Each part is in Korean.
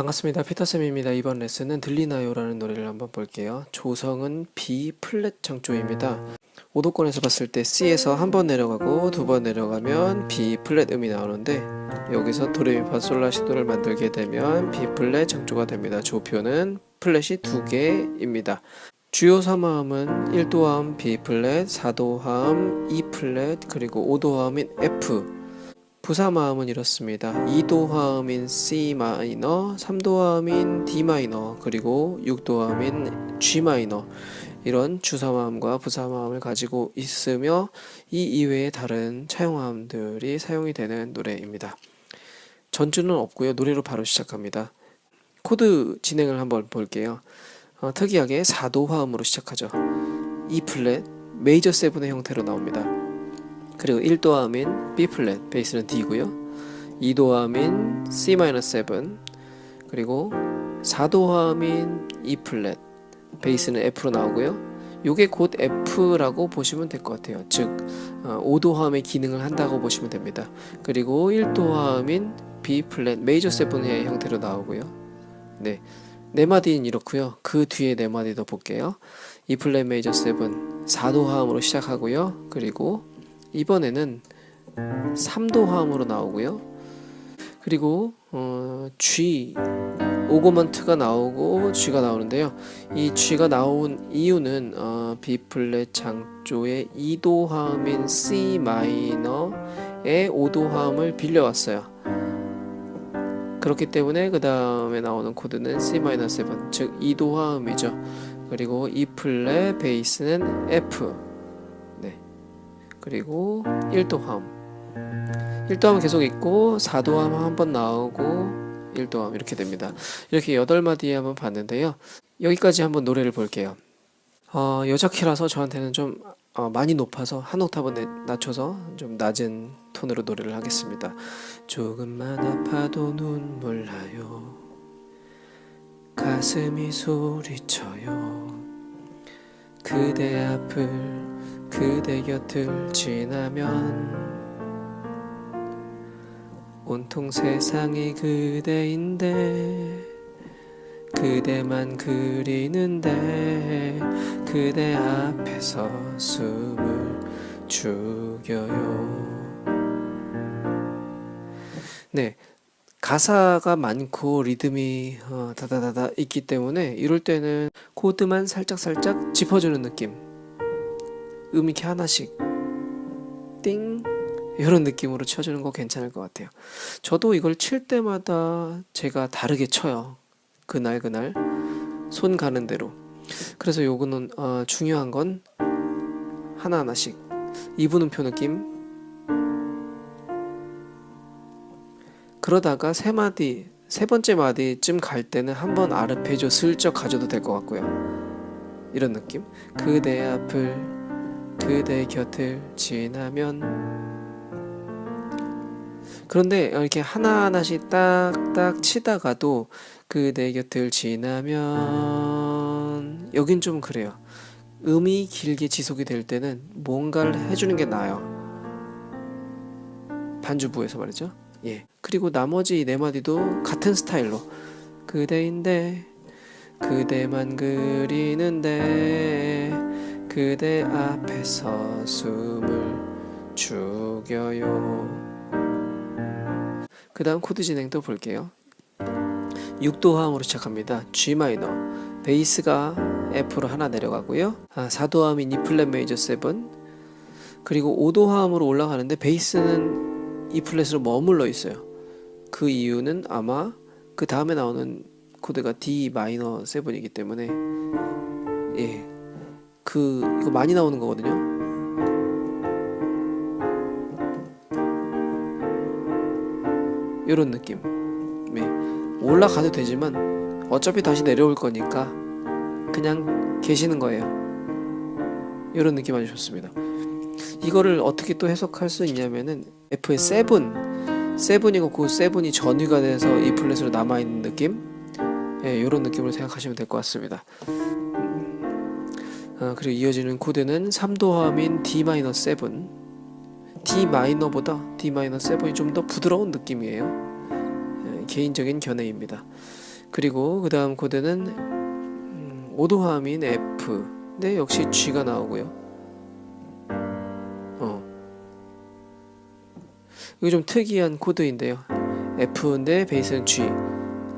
반갑습니다. 피터쌤입니다. 이번 레슨은 들리나요? 라는 노래를 한번 볼게요. 조성은 B 플랫 장조입니다. 오도권에서 봤을 때 C에서 한 번 내려가고 두 번 내려가면 B 플랫 음이 나오는데 여기서 도레미파솔라시도를 만들게 되면 B 플랫 장조가 됩니다. 조표는 플랫이 두 개입니다. 주요 3화음은 1도화음 B 플랫, 4도화음 E 플랫, 그리고 5도화음인 F 부삼화음은 이렇습니다. 2도화음인 C 마이너, 3도화음인 D 마이너, 그리고 6도화음인 G 마이너 이런 주삼화음과 부삼화음을 가지고 있으며 이 이외의 다른 차용화음들이 사용이 되는 노래입니다. 전주는 없고요. 노래로 바로 시작합니다. 코드 진행을 한번 볼게요. 어, 특이하게 4도 화음으로 시작하죠. E 플랫, 메이저 seven의 형태로 나옵니다. 그리고 1도화음인 B 플랫, 베이스는 D고요. 2도화음인 C 마이너 7, 그리고 4도화음인 E 플랫, 베이스는 F로 나오고요. 요게 곧 F라고 보시면 될 것 같아요. 즉 5도화음의 기능을 한다고 보시면 됩니다. 그리고 1도화음인 B 플랫 메이저 seven의 형태로 나오고요. 네. 네 마디는 이렇고요. 그 뒤에 네 마디 더 볼게요. E 플랫 메이저 7 4도 화음으로 시작하고요. 그리고 이번에는 3도 화음으로 나오고요. 그리고 어, G augment가 나오고 G가 나오는데요. 이 G가 나온 이유는 어, B 플랫 장조의 2도 화음인 C 마이너의 5도 화음을 빌려왔어요. 그렇기 때문에 그 다음에 나오는 코드는 C-7, 즉 2도 화음이죠. 그리고 E 플랫 베이스는 F. 네. 그리고 1도 화음. 1도 화음 계속 있고 4도 화음 한번 나오고 1도 화음 이렇게 됩니다. 이렇게 8마디에 한번 봤는데요. 여기까지 한번 노래를 볼게요. 어, 여자 키라서 저한테는 좀 어, 많이 높아서 한 옥타브 낮춰서 좀 낮은 톤으로 노래를 하겠습니다. 조금만 아파도 눈물 나요. 가슴이 소리쳐요. 그대 앞을 그대 곁을 지나면 온통 세상이 그대인데 그대만 그리는데 그대 앞에서 숨을 죽여요. 네. 가사가 많고 리듬이 어, 다다다다 있기 때문에 이럴 때는 코드만 살짝살짝 짚어주는 느낌. 음 이렇게 하나씩 띵 이런 느낌으로 쳐주는 거 괜찮을 것 같아요. 저도 이걸 칠 때마다 제가 다르게 쳐요. 그날 그날 손 가는 대로. 그래서 요거는 어, 중요한 건 하나하나씩. 이분음표 느낌 그러다가 세 마디 세 번째 마디쯤 갈 때는 한번 아르페지오 슬쩍 가져도 될 것 같고요. 이런 느낌. 그대 앞을 그대 곁을 지나면. 그런데 이렇게 하나하나씩 딱딱 치다가도 그대 곁을 지나면. 여긴 좀 그래요. 음이 길게 지속이 될 때는 뭔가를 해주는 게 나아요. 반주부에서 말이죠 예. 그리고 나머지 네 마디도 같은 스타일로. 그대인데 그대만 그리는데 그대 앞에서 숨을 죽여요. 그 다음 코드 진행도 볼게요. 6도 화음으로 시작합니다. G 마이너. 베이스가 F로 하나 내려가고요. 아, 4도 화음인 E 플랫 메이저 7 그리고 5도 화음으로 올라가는데 베이스는 E 플랫으로 머물러 있어요. 그 이유는 아마 그 다음에 나오는 코드가 D 마이너 7이기 때문에 예, 그 이거 많이 나오는 거거든요. 이런 느낌. 네. 올라가도 되지만 어차피 다시 내려올 거니까 그냥 계시는 거예요. 이런 느낌 아주 좋습니다. 이거를 어떻게 또 해석할 수 있냐면은 F의 7 7이고 그 7이 전위가 돼서 이 플랫으로 남아있는 느낌? 예, 이런 느낌으로 생각하시면 될 것 같습니다. 어, 그리고 이어지는 코드는 3도 화음인 D-7 D 마이너보다 D 마이너 7이 좀 더 부드러운 느낌이에요. 개인적인 견해입니다. 그리고 그 다음 코드는 음, 오도화음인 F. 네 역시 G가 나오고요 이거 좀 특이한 코드인데요. F인데 베이스는 G.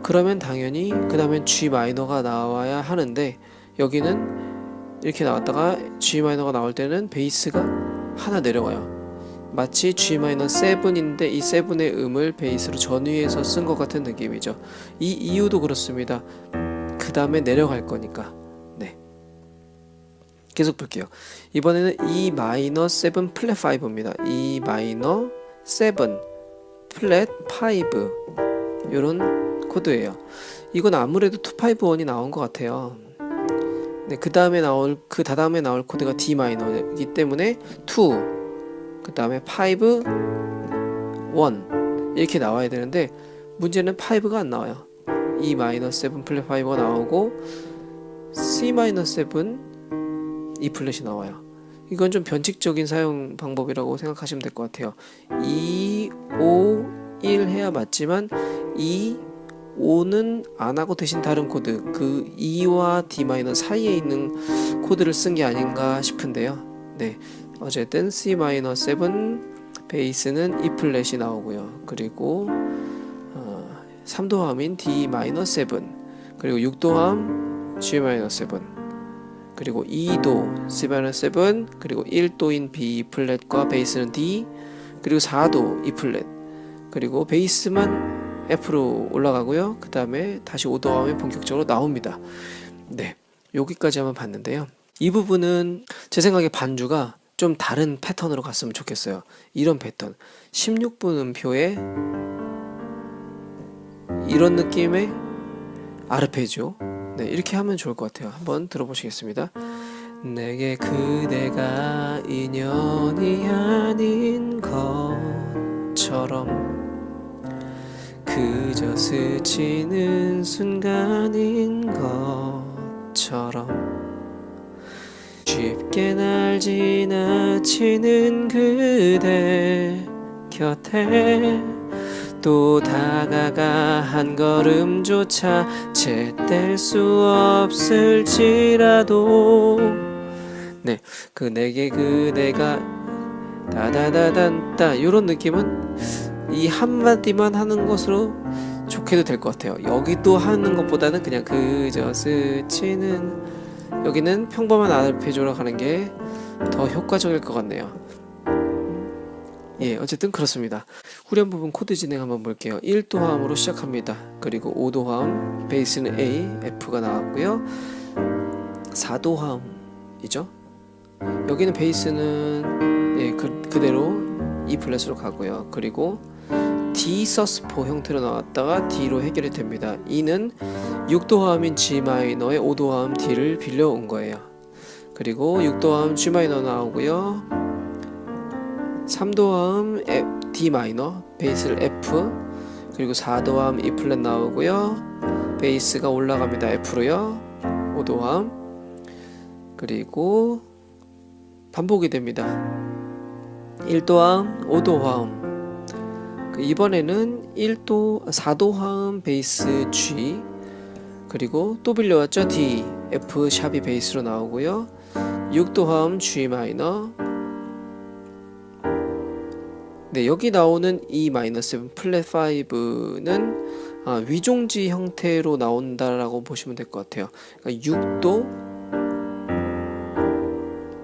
그러면 당연히 그 다음엔 G 마이너가 나와야 하는데 여기는 이렇게 나왔다가 G 마이너가 나올 때는 베이스가 하나 내려가요. 마치 G 마이너 7인데 이 7의 음을 베이스로 전위해서 쓴 것 같은 느낌이죠. 이 이유도 그렇습니다. 그 다음에 내려갈 거니까. 네. 계속 볼게요. 이번에는 E 마이너 7 플랫 5입니다. E 마이너 7 플랫 5 요런 코드예요. 이건 아무래도 251이 나온 것 같아요. 네, 그 다음에 나올 그 다음에 나올 코드가 D 마이너이기 때문에 2그 다음에 5 1 이렇게 나와야 되는데 문제는 5가 안 나와요. E 마이너 7 플랫 5가 나오고 C 마이너 7 E 플랫이 나와요 이건 좀 변칙적인 사용 방법이라고 생각하시면 될 것 같아요. 2, 5, 1 해야 맞지만 2, 5는 안 하고 대신 다른 코드 그 E와 D 마이너 사이에 있는 코드를 쓴 게 아닌가 싶은데요. 네. 어쨌든 C 마이너 7 베이스는 E 플랫이 나오고요. 그리고 어, 3도화음인 D 마이너 7 그리고 6도화음 G 마이너 7 그리고 2도 C 마이너 7 그리고 1도인 B 플랫과 베이스는 D 그리고 4도 E 플랫 그리고 베이스만 F로 올라가고요. 그 다음에 다시 5도함이 본격적으로 나옵니다. 네, 여기까지만 봤는데요. 이 부분은 제 생각에 반주가 좀 다른 패턴으로 갔으면 좋겠어요. 이런 패턴. 16분 음표에 이런 느낌의 아르페지오. 네, 이렇게 하면 좋을 것 같아요. 한번 들어보시겠습니다. 내게 그대가 인연이 아닌 것처럼 그저 스치는 순간인 것처럼 쉽게 날 지나치는 그대 곁에 또 다가가 한 걸음조차 제뗄 수 없을지라도. 네, 그 내게 그대가 다다다단따 요런 느낌은 이 한마디만 하는 것으로 좋게도 될 것 같아요. 여기도 하는 것보다는 그냥 그저 스치는 여기는 평범한 아르페지오로 가는 게 더 효과적일 것 같네요 예 어쨌든 그렇습니다 후렴 부분 코드 진행 한번 볼게요 1도화음으로 시작합니다 그리고 5도화음 베이스는 A, F가 나왔고요 4도화음이죠 여기는 베이스는 예, 그, 그대로 E 플랫으로 가고요 그리고 D sus four 형태로 나왔다가 D로 해결이 됩니다. 이는 6도화음인 G 마이너의 5도화음 D를 빌려온 거예요. 그리고 6도화음 G 마이너 나오고요. 3도화음 D 마이너, 베이스를 F, 그리고 4도화음 E 플랫 나오고요. 베이스가 올라갑니다. F로요. 5도화음. 그리고 반복이 됩니다. 1도화음, 5도화음, 그 이번에는 1도 4도 화음 베이스 G 그리고 또 빌려왔죠 D F 샵이 베이스로 나오고요 6도 화음 G 마이너 네 여기 나오는 E 마이너 7 플랫 5는 아, 위종지 형태로 나온다라고 보시면 될 것 같아요. 그러니까 6도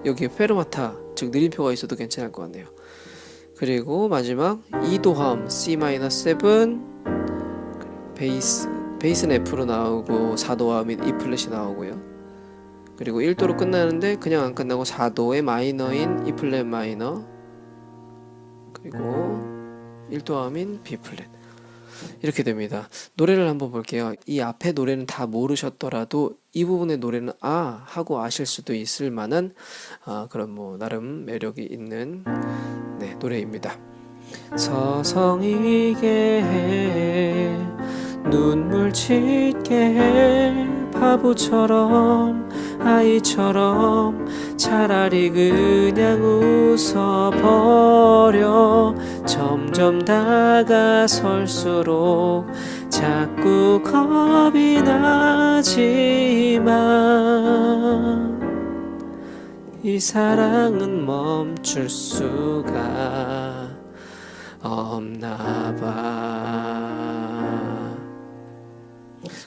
여기에 페르마타 즉 느림표가 있어도 괜찮을 것 같네요. 그리고 마지막 2도 화음 C-7 베이스 베이스는 F로 나오고 4도 화음인 E 플랫이 나오고요. 그리고 1도로 끝나는데 그냥 안 끝나고 4도의 마이너인 E 플랫 마이너 그리고 1도함인 B 플랫 이렇게 됩니다. 노래를 한번 볼게요. 이 앞에 노래는 다 모르셨더라도 이 부분의 노래는 아 하고 아실 수도 있을 만한 아, 그런 뭐 나름 매력이 있는 네, 노래입니다. 서성이게 해 눈물 짓게 해 바보처럼 아이처럼 차라리 그냥 웃어버려 점점 다가설수록 자꾸 겁이 나지만 이 사랑은 멈출 수가 없나 봐.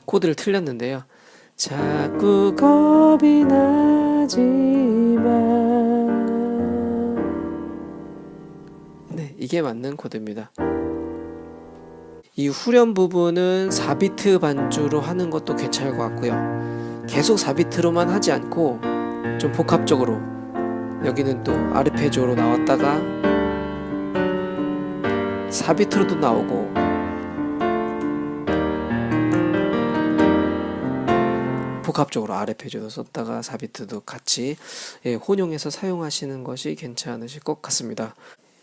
코드를 틀렸는데요. 자꾸 겁이 나지만 네, 이게 맞는 코드입니다. 이 후렴 부분은 4비트 반주로 하는 것도 괜찮을 것 같고요. 계속 4비트로만 하지 않고 좀 복합적으로 여기는 또 아르페지오로 나왔다가 4비트로도 나오고 복합적으로 아르페지오도 썼다가 4비트도 같이 예, 혼용해서 사용하시는 것이 괜찮으실 것 같습니다.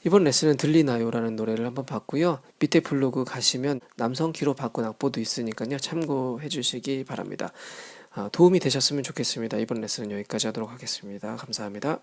이번 레슨은 들리나요 라는 노래를 한번 봤고요. 밑에 블로그 가시면 남성 키로 바꾼 악보도 있으니까요. 참고해 주시기 바랍니다. 아, 도움이 되셨으면 좋겠습니다. 이번 레슨은 여기까지 하도록 하겠습니다. 감사합니다.